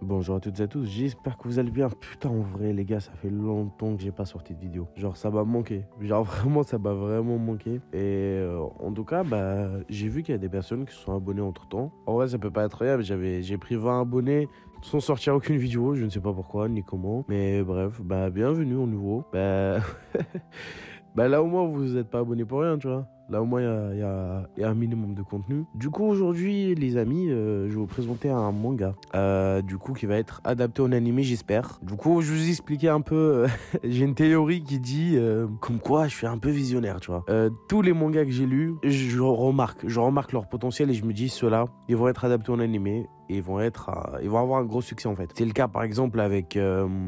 Bonjour à toutes et à tous, j'espère que vous allez bien. Putain, en vrai, les gars, ça fait longtemps que j'ai pas sorti de vidéo. Genre, ça m'a manqué. Genre, vraiment, ça m'a vraiment manqué. Et euh, en tout cas, bah, j'ai vu qu'il y a des personnes qui se sont abonnées entre temps. En vrai, ça peut pas être mais J'avais, j'ai pris 20 abonnés sans sortir aucune vidéo. Je ne sais pas pourquoi ni comment. Mais bref, bah, bienvenue au nouveau. Bah, bah là, au moins, vous n'êtes pas abonné pour rien, tu vois. Là, au moins, il y, a, un minimum de contenu. Du coup, aujourd'hui, les amis, euh, je vais vous présenter un manga. Euh, du coup, qui va être adapté en animé, j'espère. Du coup, je vous expliquer un peu. Euh, j'ai une théorie qui dit comme quoi je suis un peu visionnaire, tu vois. tous les mangas que j'ai lus, je remarque. Je remarque leur potentiel et je me dis, ceux-là, ils vont être adaptés en animé et ils vont être ils vont avoir un gros succès en fait. C'est le cas par exemple avec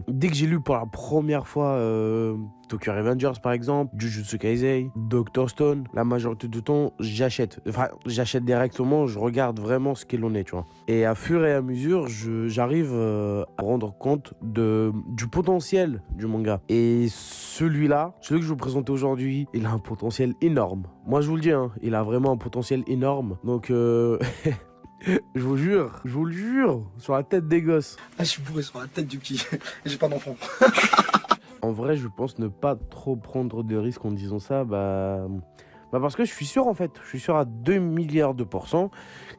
dès que j'ai lu pour la première fois Tokyo Revengers par exemple, Jujutsu Kaisei, Doctor Stone, la majorité du temps j'achète. Enfin, j'achète directement, je regarde vraiment ce qu'il en est, tu vois. Et à fur et à mesure, j'arrive euh, à rendre compte de, du potentiel du manga. Et celui-là, celui que je vous présente aujourd'hui, il a un potentiel énorme. Moi je vous le dis, hein, il a vraiment un potentiel énorme. Donc euh... Je vous jure, je vous le jure, sur la tête des gosses. Ah, je suis bourré sur la tête du petit. J'ai pas d'enfant. En vrai, je pense ne pas trop prendre de risques en disant ça, bah, bah parce que je suis sûr en fait, je suis sûr à 2 milliards de pourcents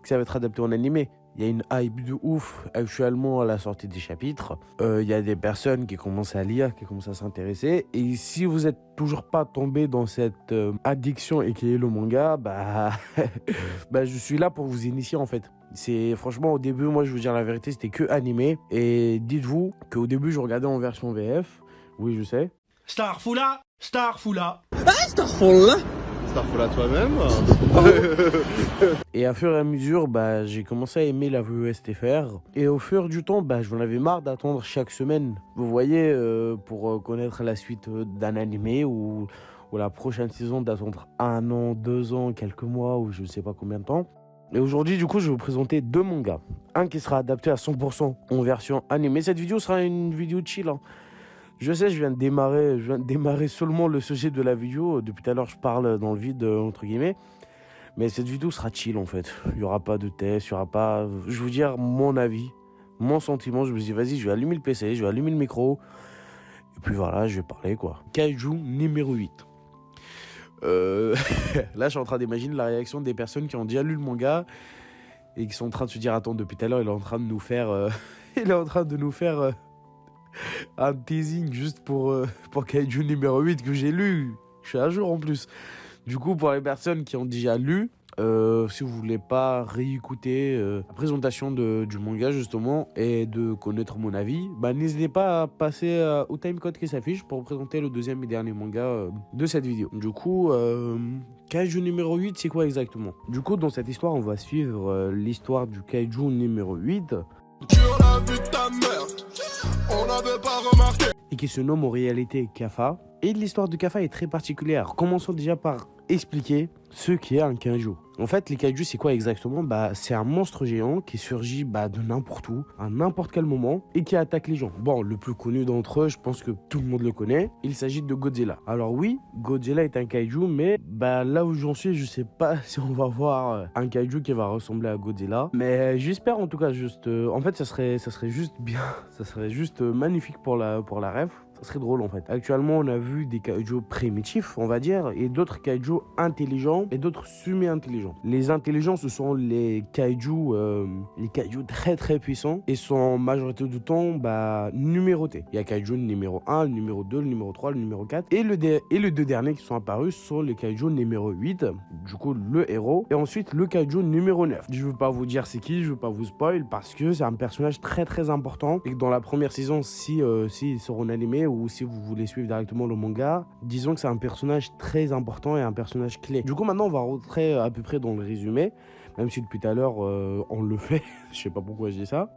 que ça va être adapté en animé. Il y a une hype de ouf actuellement à la sortie des chapitres. Euh, il y a des personnes qui commencent à lire, qui commencent à s'intéresser. Et si vous êtes toujours pas tombé dans cette euh, addiction et qui est le manga, bah, bah je suis là pour vous initier en fait. C'est franchement au début, moi je vous dire la vérité, c'était que animé. Et dites-vous qu'au début je regardais en version VF. Oui, je sais. Starfoula Starfoula Ah, Starfoula Starfoula toi-même Et à fur et à mesure, bah, j'ai commencé à aimer la VESTFR. Et au fur du temps, bah, j'en avais marre d'attendre chaque semaine. Vous voyez, euh, pour euh, connaître la suite euh, d'un animé ou, ou la prochaine saison, d'attendre un an, deux ans, quelques mois ou je ne sais pas combien de temps. Et aujourd'hui, du coup, je vais vous présenter deux mangas. Un qui sera adapté à 100% en version animée. Cette vidéo sera une vidéo chill. Hein. Je sais, je viens de démarrer, je viens de démarrer seulement le sujet de la vidéo. Depuis tout à l'heure, je parle dans le vide, entre guillemets. Mais cette vidéo sera chill, en fait. Il n'y aura pas de test, il n'y aura pas... Je vous dire mon avis, mon sentiment. Je me dis, vas-y, je vais allumer le PC, je vais allumer le micro. Et puis voilà, je vais parler, quoi. Kaiju numéro 8. Euh... Là, je suis en train d'imaginer la réaction des personnes qui ont déjà lu le manga et qui sont en train de se dire, attends, depuis tout à l'heure, il est en train de nous faire... Euh, il est en train de nous faire... Un teasing juste pour, euh, pour Kaiju numéro 8 que j'ai lu. Je suis à jour en plus. Du coup, pour les personnes qui ont déjà lu, euh, si vous voulez pas réécouter euh, la présentation de, du manga justement et de connaître mon avis, bah, n'hésitez pas à passer au timecode qui s'affiche pour présenter le deuxième et dernier manga de cette vidéo. Du coup, Kaiju numéro 8, c'est quoi exactement? Du coup, dans cette histoire, on va suivre l'histoire du Kaiju numéro 8. Et qui se nomme en réalité Kafa. Et l'histoire de Kafa est très particulière. Commençons déjà par expliquer ce qu'est un kaiju. En fait, les kaiju, c'est quoi exactement Bah, c'est un monstre géant qui surgit bah, de n'importe où, à n'importe quel moment, et qui attaque les gens. Bon, le plus connu d'entre eux, je pense que tout le monde le connaît, il s'agit de Godzilla. Alors oui, Godzilla est un kaiju, mais bah là où j'en suis, je sais pas si on va voir euh, un kaiju qui va ressembler à Godzilla. Mais j'espère en tout cas juste... Euh, en fait, ça serait, ça juste bien, ça serait juste euh, magnifique pour la, pour la rêve serait drôle en fait. Actuellement, on a vu des kaiju primitifs, on va dire, et d'autres kaiju intelligents et d'autres semi-intelligents. Les intelligents, ce sont les kaiju, euh, les kaiju très très puissants et sont majorité du temps bah, numérotés. Il y a kaiju numéro 1, le numéro 2, le numéro 3, le numéro 4 et le, et les deux derniers qui sont apparus sont les kaiju numéro 8, du coup le héros, et ensuite le kaiju numéro 9. Je veux pas vous dire c'est qui, je veux pas vous spoil parce que c'est un personnage très très important et que dans la première saison, si, euh, si ils seront animés ou si vous voulez suivre directement le manga, disons que c'est un personnage très important et un personnage clé. Du coup, maintenant, on va rentrer à peu près dans le résumé, même si depuis tout à l'heure, euh, on le fait. Je sais pas pourquoi je dis ça.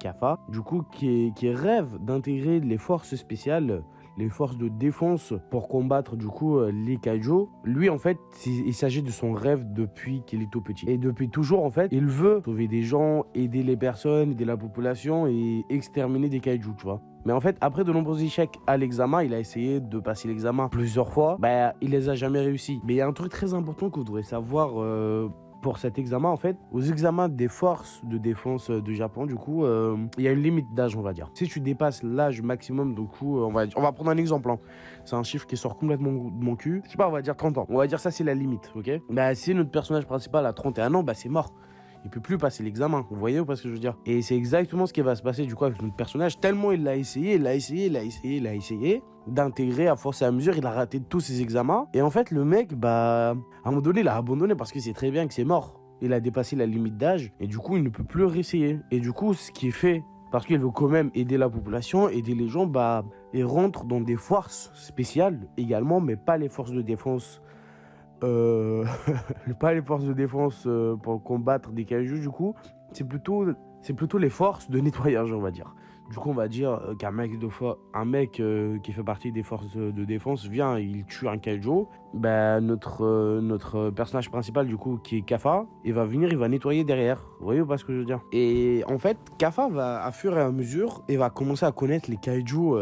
Kafa, du coup, qui, qui rêve d'intégrer les forces spéciales les forces de défense pour combattre du coup euh, les kaiju. Lui en fait, il s'agit de son rêve depuis qu'il est tout petit. Et depuis toujours en fait, il veut sauver des gens, aider les personnes, aider la population et exterminer des kaiju, tu vois. Mais en fait, après de nombreux échecs à l'examen, il a essayé de passer l'examen plusieurs fois. Bah, il les a jamais réussi. Mais il y a un truc très important que vous devrez savoir euh, pour cet examen, en fait, aux examens des forces de défense euh, du Japon, du coup, euh, il y a une limite d'âge, on va dire. Si tu dépasses l'âge maximum, du coup, euh, on va, on va prendre un exemple. hein. C'est un chiffre qui sort complètement de mon cul. Je sais pas, on va dire 30 ans. On va dire ça, c'est la limite, ok? Bah, si notre personnage principal a 31 ans, bah, c'est mort. Il peut plus passer l'examen. Vous voyez ou pas ce que je veux dire Et c'est exactement ce qui va se passer du coup avec notre personnage. Tellement il l'a essayé, il l'a essayé, il l'a essayé, il l'a essayé d'intégrer à force et à mesure. Il a raté tous ses examens. Et en fait, le mec, bah, à un moment donné, il a abandonné parce qu'il sait très bien que c'est mort. Il a dépassé la limite d'âge et du coup, il ne peut plus réessayer. Et du coup, ce qui est fait parce qu'il veut quand même aider la population, aider les gens, bah, il rentre dans des forces spéciales également, mais pas les forces de défense euh, pas les forces de défense euh, pour combattre des kaijus du coup, c'est plutôt, c'est plutôt les forces de nettoyage, on va dire. Du coup, on va dire euh, qu'un mec, de fois, un mec qui fait partie des forces de défense vient, il tue un kaiju. Ben, notre, euh, notre personnage principal, du coup, qui est Kafa, il va venir, il va nettoyer derrière. Voyez pas ce que je veux dire? Et en fait, Kafa va, à fur et à mesure, et va commencer à connaître les kaiju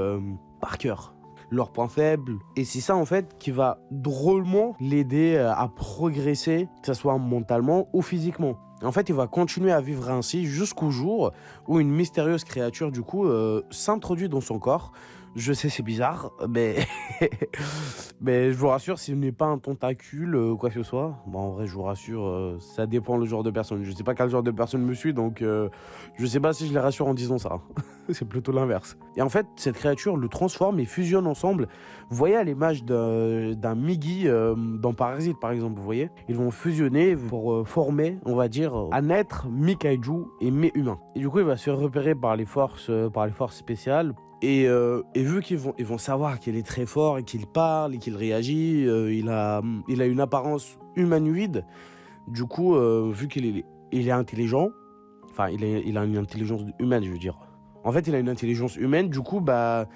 par cœur leurs points faibles. Et c'est ça, en fait, qui va drôlement l'aider euh, à progresser, que ce soit mentalement ou physiquement. En fait, il va continuer à vivre ainsi jusqu'au jour où une mystérieuse créature, du coup, euh, s'introduit dans son corps. Je sais, c'est bizarre, mais... mais je vous rassure, ce n'est pas un tentacule ou quoi que ce soit. Bon, en vrai, je vous rassure, euh, ça dépend le genre de personne. Je sais pas quel genre de personne me suit, donc euh, je sais pas si je les rassure en disant ça. c'est plutôt l'inverse. Et en fait, cette créature le transforme et fusionne ensemble. Vous voyez à l'image d'un Migi euh, dans Parasite, par exemple, vous voyez? Ils vont fusionner pour euh, former, on va dire, un être mi-kaiju et mi-humain. Et du coup, il va se repérer par les forces, euh, par les forces spéciales. Et, euh, et vu qu'ils vont, ils vont savoir qu'il est très fort et qu'il parle et qu'il réagit, euh, il, a, il a une apparence humanoïde. Du coup, euh, vu qu'il est, il est intelligent, enfin, il, est, il a une intelligence humaine, je veux dire. En fait, il a une intelligence humaine, du coup, bah,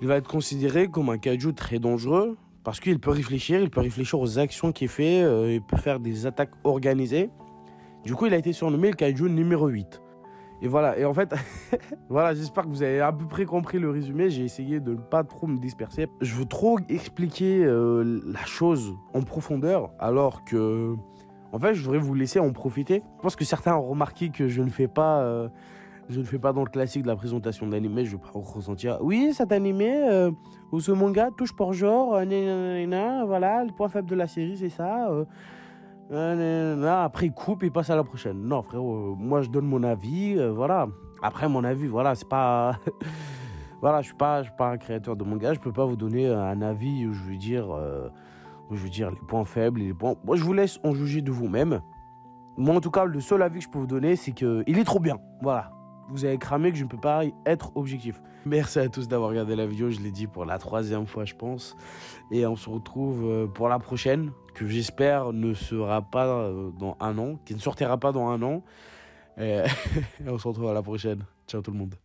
il va être considéré comme un kaiju très dangereux parce qu'il peut réfléchir, il peut réfléchir aux actions qu'il fait, euh, il peut faire des attaques organisées. Du coup, il a été surnommé le kaiju numéro 8. Et voilà, et en fait, voilà, j'espère que vous avez à peu près compris le résumé. J'ai essayé de ne pas trop me disperser. Je veux trop expliquer euh, la chose en profondeur, alors que, en fait, je voudrais vous laisser en profiter. Je pense que certains ont remarqué que je ne fais pas, euh, je ne fais pas dans le classique de la présentation d'animé. Je vais pas ressentir. Oui, cet animé euh, ou ce manga touche pour genre, euh, voilà, le point faible de la série, c'est ça. Après, il coupe et passe à la prochaine. Non, frérot, euh, moi je donne mon avis, euh, voilà. Après, mon avis, voilà, c'est pas. voilà, je suis pas, je suis pas un créateur de manga, je peux pas vous donner un avis où je veux dire, euh, où je veux dire les points faibles et les points. Moi, je vous laisse en juger de vous-même. Moi, en tout cas, le seul avis que je peux vous donner, c'est que il est trop bien. Voilà. Vous avez cramé que je ne peux pas être objectif. Merci à tous d'avoir regardé la vidéo, je l'ai dit pour la troisième fois, je pense. Et on se retrouve euh, pour la prochaine, que j'espère ne sera pas euh, dans un an, qui ne sortira pas dans un an. Et et on se retrouve à la prochaine. Ciao tout le monde.